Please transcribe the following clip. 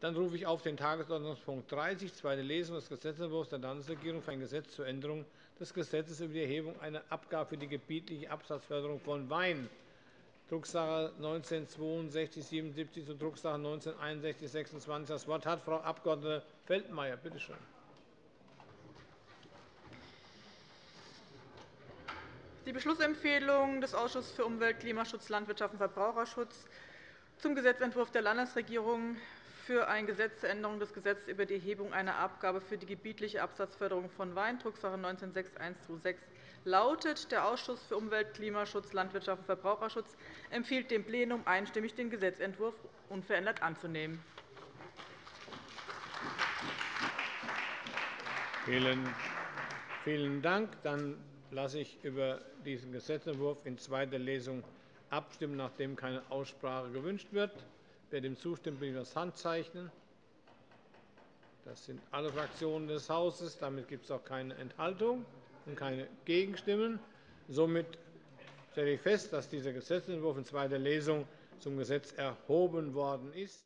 Dann rufe ich auf den Tagesordnungspunkt 30, zweite Lesung des Gesetzentwurfs der Landesregierung für ein Gesetz zur Änderung des Gesetzes über die Erhebung einer Abgabe für die gebietliche Absatzförderung von Wein, Drucksache 19-6277 zu Drucksache 19-6126. Das Wort hat Frau Abg. Feldmayer. Bitte schön. Die Beschlussempfehlung des Ausschusses für Umwelt, Klimaschutz, Landwirtschaft und Verbraucherschutz zum Gesetzentwurf der Landesregierung für ein Gesetz zur Änderung des Gesetzes über die Erhebung einer Abgabe für die gebietliche Absatzförderung von Wein, Drucksache 19-6126, lautet. Der Ausschuss für Umwelt, Klimaschutz, Landwirtschaft und Verbraucherschutz empfiehlt dem Plenum einstimmig, den Gesetzentwurf unverändert anzunehmen. Vielen Dank. Dann lasse ich über diesen Gesetzentwurf in zweiter Lesung abstimmen, nachdem keine Aussprache gewünscht wird. Wer dem zustimmt, bitte ich das Handzeichen. Das sind alle Fraktionen des Hauses. Damit gibt es auch keine Enthaltung und keine Gegenstimmen. Somit stelle ich fest, dass dieser Gesetzentwurf in zweiter Lesung zum Gesetz erhoben worden ist.